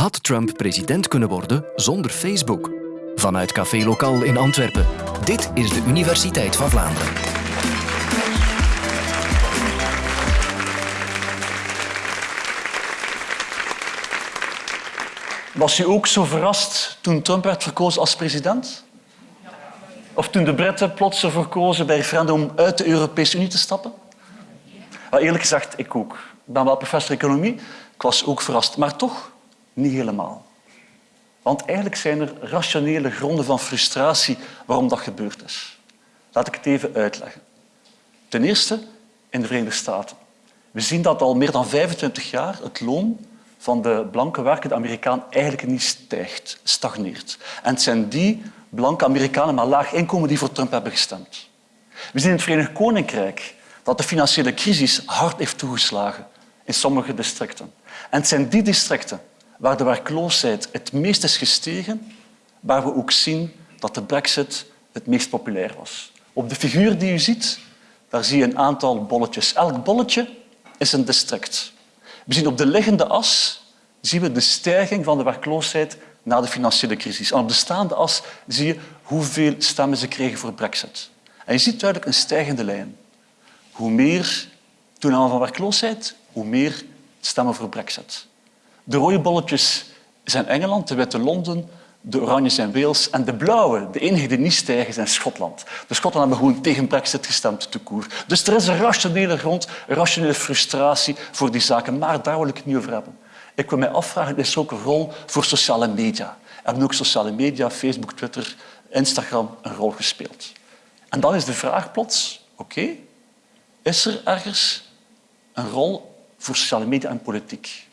Had Trump president kunnen worden zonder Facebook? Vanuit Café Lokaal in Antwerpen. Dit is de Universiteit van Vlaanderen. Was u ook zo verrast toen Trump werd verkozen als president? Of toen de Britten plots ervoor kozen bij referendum om uit de Europese Unie te stappen? Maar eerlijk gezegd, ik ook. Ik ben wel professor economie. Ik was ook verrast, maar toch niet helemaal. Want eigenlijk zijn er rationele gronden van frustratie waarom dat gebeurd is. Laat ik het even uitleggen. Ten eerste in de Verenigde Staten. We zien dat al meer dan 25 jaar het loon van de blanke werkende Amerikaan eigenlijk niet stijgt, stagneert. En het zijn die blanke Amerikanen met laag inkomen die voor Trump hebben gestemd. We zien in het Verenigd Koninkrijk dat de financiële crisis hard heeft toegeslagen in sommige districten. En het zijn die districten waar de werkloosheid het meest is gestegen, waar we ook zien dat de brexit het meest populair was. Op de figuur die u ziet, daar zie je een aantal bolletjes. Elk bolletje is een district. We zien op de liggende as zien we de stijging van de werkloosheid na de financiële crisis. En op de staande as zie je hoeveel stemmen ze kregen voor brexit. En je ziet duidelijk een stijgende lijn. Hoe meer toename van werkloosheid, hoe meer stemmen voor brexit. De rode bolletjes zijn Engeland, de witte Londen, de oranje zijn Wales en de blauwe, de enige die niet stijgen, zijn Schotland. De Schotten hebben gewoon tegen brexit gestemd, te koer. Dus er is een rationele grond, een rationele frustratie voor die zaken. Maar daar wil ik het niet over hebben. Ik wil mij afvragen, is er ook een rol voor sociale media? Hebben ook sociale media, Facebook, Twitter, Instagram een rol gespeeld? En dan is de vraag plots, oké, is er ergens een rol voor sociale media en politiek?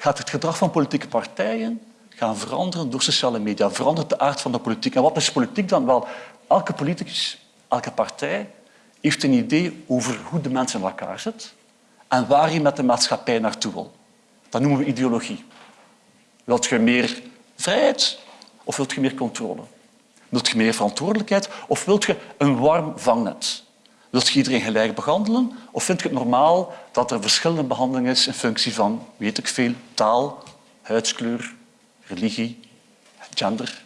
Gaat het gedrag van politieke partijen gaan veranderen door sociale media? Verandert de aard van de politiek? En wat is politiek dan? Wel, elke politicus, elke partij heeft een idee over hoe de mensen in elkaar zitten en waar je met de maatschappij naartoe wil. Dat noemen we ideologie. Wilt je meer vrijheid of wilt je meer controle? Wilt je meer verantwoordelijkheid of wilt je een warm vangnet? Wilt je iedereen gelijk behandelen of vind je het normaal dat er verschillende behandeling is in functie van, weet ik veel, taal, huidskleur, religie, gender?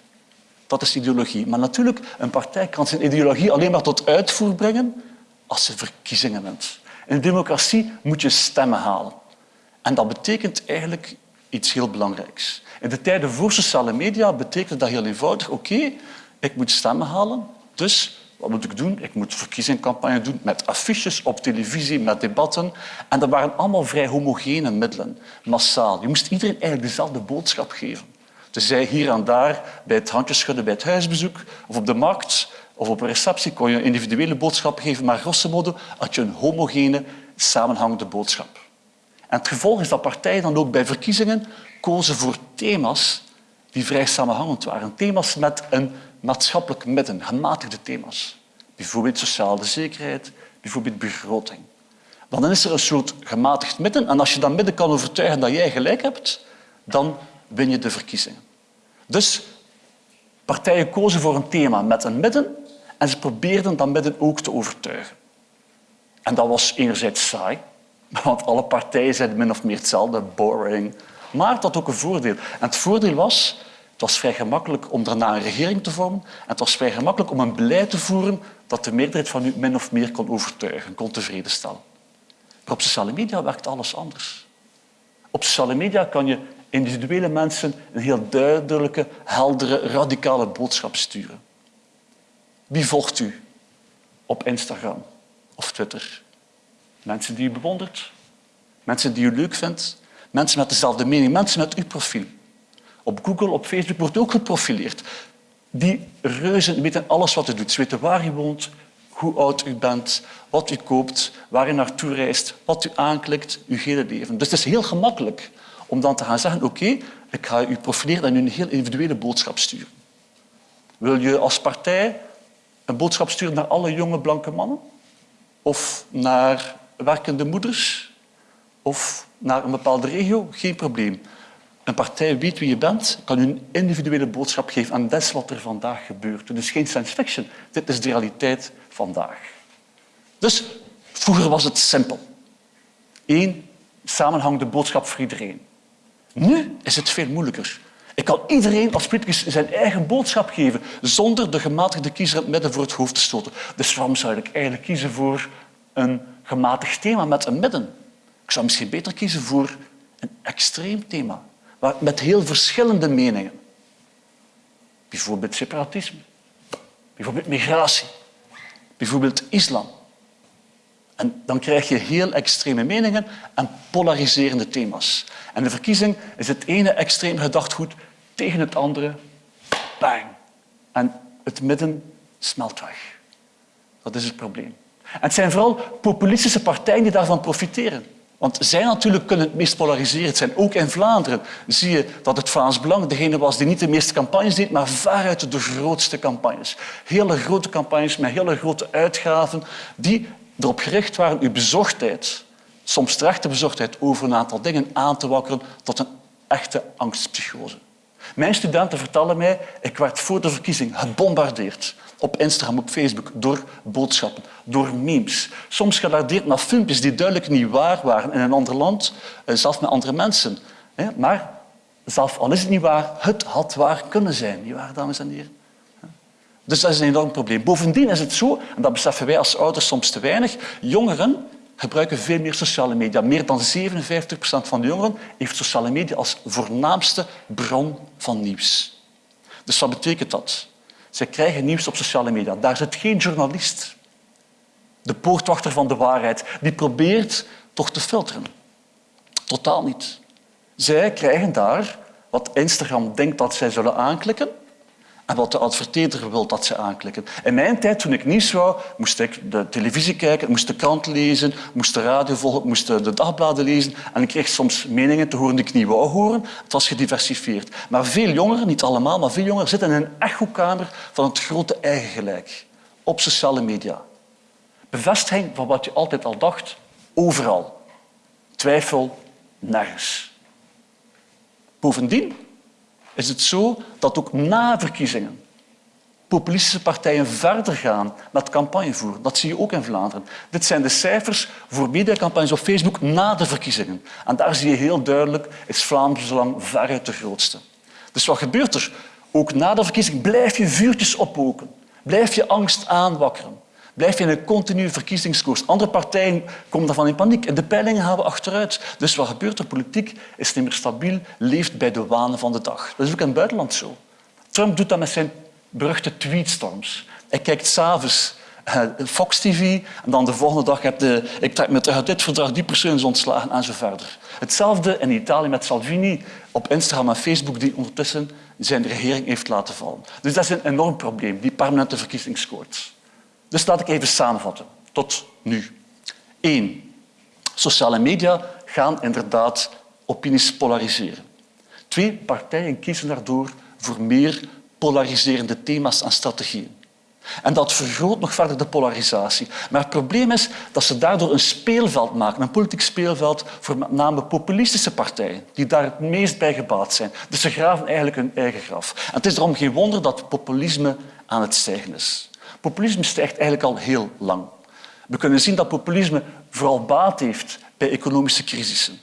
Dat is ideologie. Maar natuurlijk, een partij kan zijn ideologie alleen maar tot uitvoer brengen als ze verkiezingen wint. In democratie moet je stemmen halen. En dat betekent eigenlijk iets heel belangrijks. In de tijden voor sociale media betekent dat heel eenvoudig. Oké, ik moet stemmen halen, dus wat moet ik doen? Ik moet verkiezingscampagne doen met affiches op televisie, met debatten. En dat waren allemaal vrij homogene middelen, massaal. Je moest iedereen eigenlijk dezelfde boodschap geven. Dus zij hier en daar bij het handjeschudden bij het huisbezoek of op de markt of op een receptie kon je een individuele boodschap geven, maar grosso modo had je een homogene, samenhangende boodschap. En het gevolg is dat partijen dan ook bij verkiezingen kozen voor thema's die vrij samenhangend waren. Thema's met een maatschappelijk midden, gematigde thema's. Bijvoorbeeld sociale zekerheid, bijvoorbeeld begroting. Dan is er een soort gematigd midden en als je dat midden kan overtuigen dat jij gelijk hebt, dan win je de verkiezingen. Dus partijen kozen voor een thema met een midden en ze probeerden dat midden ook te overtuigen. En dat was enerzijds saai, want alle partijen zeiden min of meer hetzelfde, boring. Maar het had ook een voordeel. En het voordeel was, het was vrij gemakkelijk om daarna een regering te vormen en het was vrij gemakkelijk om een beleid te voeren dat de meerderheid van u min of meer kon overtuigen, kon tevreden stellen. Maar op sociale media werkt alles anders. Op sociale media kan je individuele mensen een heel duidelijke, heldere, radicale boodschap sturen. Wie volgt u op Instagram of Twitter? Mensen die u bewondert, mensen die u leuk vindt, mensen met dezelfde mening, mensen met uw profiel. Op Google, op Facebook wordt ook geprofileerd. Die reuzen weten alles wat u doet. Ze weten waar u woont, hoe oud u bent, wat u koopt, waar u naartoe reist, wat u aanklikt, uw hele leven. Dus het is heel gemakkelijk om dan te gaan zeggen oké, ik ga u profileren en u een heel individuele boodschap sturen. Wil je als partij een boodschap sturen naar alle jonge blanke mannen? Of naar werkende moeders? Of naar een bepaalde regio? Geen probleem. Een partij weet wie je bent, kan u een individuele boodschap geven. En dat is wat er vandaag gebeurt. Dus geen science fiction. Dit is de realiteit vandaag. Dus vroeger was het simpel. Eén samenhangende boodschap voor iedereen. Nu is het veel moeilijker. Ik kan iedereen als politicus zijn eigen boodschap geven zonder de gematigde kiezer het midden voor het hoofd te stoten. Dus waarom zou ik eigenlijk kiezen voor een gematigd thema met een midden? Ik zou misschien beter kiezen voor een extreem thema met heel verschillende meningen. Bijvoorbeeld separatisme, bijvoorbeeld migratie, bijvoorbeeld islam. En dan krijg je heel extreme meningen en polariserende thema's. En de verkiezing is het ene extreem gedachtgoed tegen het andere. Bang. En het midden smelt weg. Dat is het probleem. En het zijn vooral populistische partijen die daarvan profiteren. Want zij natuurlijk kunnen het meest polariserend zijn. Ook in Vlaanderen zie je dat het Vlaams Belang degene was die niet de meeste campagnes deed, maar veruit de grootste campagnes. Hele grote campagnes met hele grote uitgaven die erop gericht waren uw bezorgdheid, soms terechte bezorgdheid over een aantal dingen aan te wakkeren tot een echte angstpsychose. Mijn studenten vertellen mij, ik werd voor de verkiezing gebombardeerd op Instagram, op Facebook, door boodschappen, door memes. Soms gelardeerd naar filmpjes die duidelijk niet waar waren in een ander land, eh, zelfs met andere mensen. Maar zelf al is het niet waar, het had waar kunnen zijn. Niet waar, dames en heren? Dus dat is een enorm probleem. Bovendien is het zo, en dat beseffen wij als ouders soms te weinig, jongeren gebruiken veel meer sociale media. Meer dan 57 procent van de jongeren heeft sociale media als voornaamste bron van nieuws. Dus wat betekent dat? Zij krijgen nieuws op sociale media. Daar zit geen journalist. De poortwachter van de waarheid, die probeert toch te filteren. Totaal niet. Zij krijgen daar wat Instagram denkt dat zij zullen aanklikken en wat de adverteerder wil dat ze aanklikken. In mijn tijd, toen ik nieuws wou, moest ik de televisie kijken, moest de krant lezen, moest de radio volgen, moest de dagbladen lezen. En ik kreeg soms meningen te horen die ik niet wou horen. Het was gediversifieerd. Maar veel jongeren, niet allemaal, maar veel jongeren zitten in een echokamer van het grote eigen gelijk. Op sociale media. Bevestiging van wat je altijd al dacht, overal. Twijfel, nergens. Bovendien is het zo dat ook na verkiezingen populistische partijen verder gaan met campagnevoer. Dat zie je ook in Vlaanderen. Dit zijn de cijfers voor mediacampagnes op Facebook na de verkiezingen. En daar zie je heel duidelijk, is Vlaanderen zolang veruit de grootste. Dus wat gebeurt er? Ook na de verkiezing blijf je vuurtjes oppoken. Blijf je angst aanwakkeren blijf je in een continue verkiezingskoers. Andere partijen komen daarvan in paniek. De peilingen gaan we achteruit. Dus wat gebeurt er? Politiek is niet meer stabiel, leeft bij de wanen van de dag. Dat is ook in het buitenland zo. Trump doet dat met zijn beruchte tweetstorms. Hij kijkt s'avonds uh, Fox TV en dan de volgende dag heb je ik trek me terug uit dit verdrag, die persoon is ontslagen en zo verder. Hetzelfde in Italië met Salvini op Instagram en Facebook die ondertussen zijn regering heeft laten vallen. Dus dat is een enorm probleem, die permanente verkiezingskoorts. Dus laat ik even samenvatten. Tot nu. Eén. Sociale media gaan inderdaad opinies polariseren. Twee. Partijen kiezen daardoor voor meer polariserende thema's en strategieën. En dat vergroot nog verder de polarisatie. Maar het probleem is dat ze daardoor een speelveld maken, een politiek speelveld voor met name populistische partijen, die daar het meest bij gebaat zijn. Dus ze graven eigenlijk hun eigen graf. En het is daarom geen wonder dat populisme aan het stijgen is. Populisme stijgt eigenlijk al heel lang. We kunnen zien dat populisme vooral baat heeft bij economische crisissen.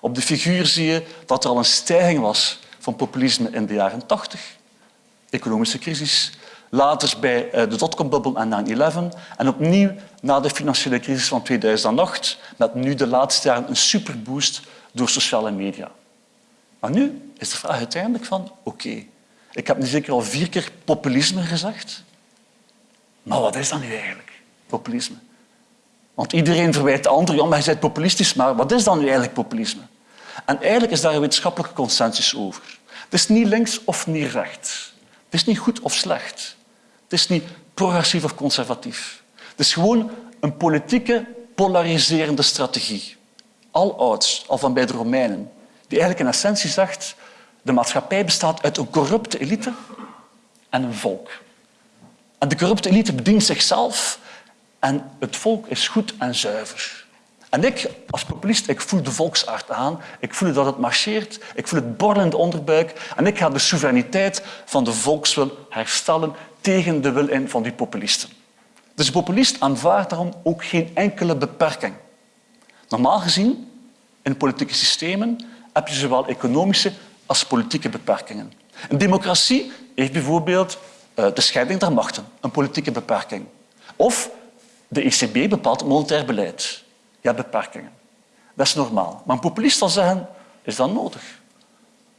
Op de figuur zie je dat er al een stijging was van populisme in de jaren 80. Economische crisis. Later bij eh, de dotcom-bubbel en 9-11. En opnieuw na de financiële crisis van 2008, met nu de laatste jaren een superboost door sociale media. Maar nu is de vraag uiteindelijk van, oké, ik heb nu zeker al vier keer populisme gezegd. Maar wat is dat nu eigenlijk, populisme? Want iedereen verwijt de ander, ja, maar hij bent populistisch, maar wat is dan nu eigenlijk populisme? En eigenlijk is daar een wetenschappelijke consensus over. Het is niet links of niet rechts. Het is niet goed of slecht. Het is niet progressief of conservatief. Het is gewoon een politieke polariserende strategie. Al ouds, al van bij de Romeinen, die eigenlijk in essentie zegt de maatschappij bestaat uit een corrupte elite en een volk. De corrupte elite bedient zichzelf en het volk is goed en zuiver. En ik, als populist, ik voel de volksaard aan. Ik voel dat het marcheert. Ik voel het borrelen onderbuik. En ik ga de soevereiniteit van de volkswil herstellen tegen de wil in van die populisten. Dus de populist aanvaardt daarom ook geen enkele beperking. Normaal gezien, in politieke systemen heb je zowel economische als politieke beperkingen. Een democratie heeft bijvoorbeeld de scheiding der machten, een politieke beperking. Of de ECB bepaalt monetair beleid. Ja, beperkingen. Dat is normaal. Maar een populist zal zeggen, is dat nodig?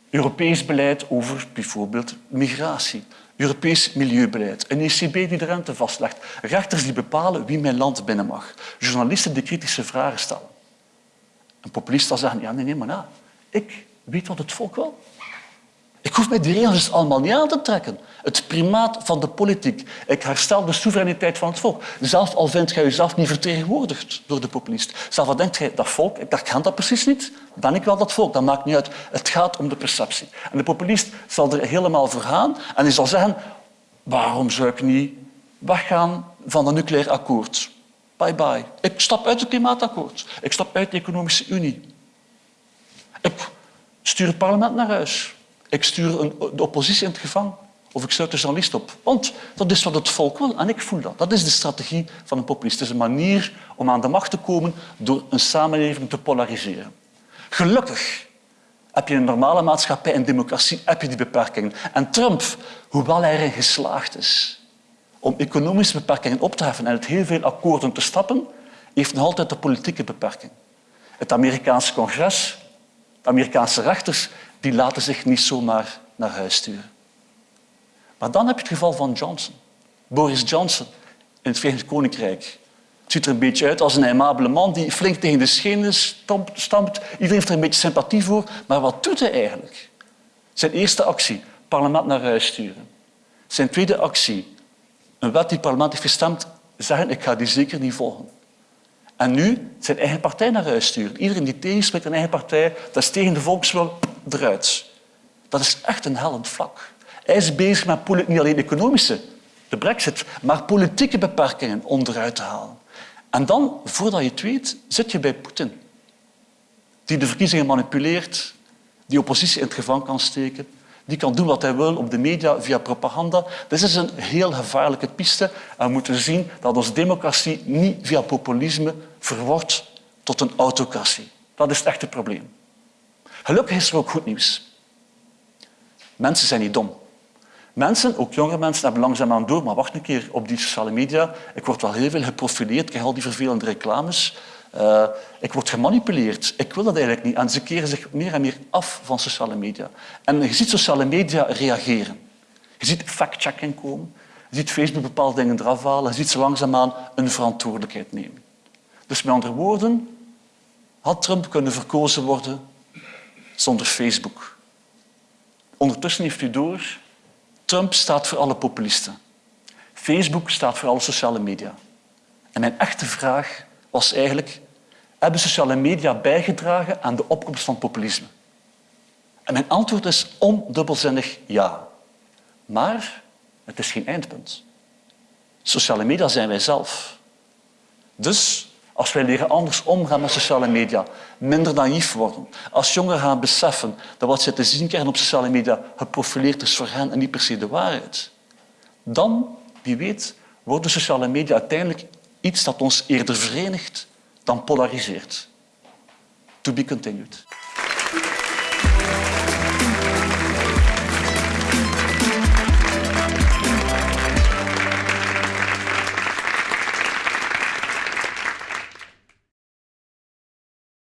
Europees beleid over bijvoorbeeld migratie. Europees milieubeleid. Een ECB die de rente vastlegt. Rechters die bepalen wie mijn land binnen mag. Journalisten die kritische vragen stellen. Een populist zal zeggen, ja, nee, nee, maar na. Ik weet wat het volk wil. Ik hoef mij die regels allemaal niet aan te trekken. Het primaat van de politiek. Ik herstel de soevereiniteit van het volk. Zelf al vindt jij jezelf niet vertegenwoordigd door de populist. Zelf al denkt jij, dat volk, ik ken dat precies niet. Ben ik wel dat volk? Dat maakt niet uit. Het gaat om de perceptie. En de populist zal er helemaal voor gaan en hij zal zeggen, waarom zou ik niet weggaan van een nucleair akkoord? Bye bye. Ik stap uit het klimaatakkoord. Ik stap uit de economische unie. Ik stuur het parlement naar huis. Ik stuur een, de oppositie in het gevangen. Of ik sluit de journalist op. Want dat is wat het volk wil en ik voel dat. Dat is de strategie van een populist. Het is een manier om aan de macht te komen door een samenleving te polariseren. Gelukkig heb je in een normale maatschappij en democratie heb je die beperkingen. En Trump, hoewel hij erin geslaagd is om economische beperkingen op te heffen en uit heel veel akkoorden te stappen, heeft nog altijd de politieke beperking. Het Amerikaanse congres, de Amerikaanse rechters, die laten zich niet zomaar naar huis sturen. Maar dan heb je het geval van Johnson. Boris Johnson in het Verenigd Koninkrijk. Het ziet er een beetje uit als een aimabele man die flink tegen de schenen stampt. Iedereen heeft er een beetje sympathie voor. Maar wat doet hij eigenlijk? Zijn eerste actie, parlement naar huis sturen. Zijn tweede actie, een wet die het parlement heeft gestemd, zeggen ik ga die zeker niet volgen. En nu zijn eigen partij naar huis sturen. Iedereen die tegenspreekt een eigen partij, dat is tegen de volkswil, eruit. Dat is echt een hellend vlak. Hij is bezig met niet alleen economische, de brexit, maar politieke beperkingen onderuit te halen. En dan, voordat je het weet, zit je bij Poetin. Die de verkiezingen manipuleert, die oppositie in het gevangen kan steken, die kan doen wat hij wil op de media via propaganda. Dit is een heel gevaarlijke piste. En we moeten zien dat onze democratie niet via populisme verwordt tot een autocratie. Dat is het echte probleem. Gelukkig is er ook goed nieuws. Mensen zijn niet dom. Mensen, ook jonge mensen, hebben langzaamaan door, maar wacht een keer, op die sociale media, ik word wel heel veel geprofileerd, ik krijg al die vervelende reclames, uh, ik word gemanipuleerd. Ik wil dat eigenlijk niet. En ze keren zich meer en meer af van sociale media. En je ziet sociale media reageren. Je ziet fact-checking komen. Je ziet Facebook bepaalde dingen eraf halen. Je ziet ze langzaamaan een verantwoordelijkheid nemen. Dus met andere woorden, had Trump kunnen verkozen worden zonder Facebook. Ondertussen heeft u door, Trump staat voor alle populisten. Facebook staat voor alle sociale media. En mijn echte vraag was eigenlijk, hebben sociale media bijgedragen aan de opkomst van populisme? En mijn antwoord is ondubbelzinnig ja. Maar het is geen eindpunt. Sociale media zijn wij zelf. Dus als wij leren anders omgaan met sociale media, minder naïef worden, als jongeren gaan beseffen dat wat ze te zien krijgen op sociale media geprofileerd is voor hen en niet per se de waarheid, dan, wie weet, worden sociale media uiteindelijk iets dat ons eerder verenigt dan polariseert. To be continued.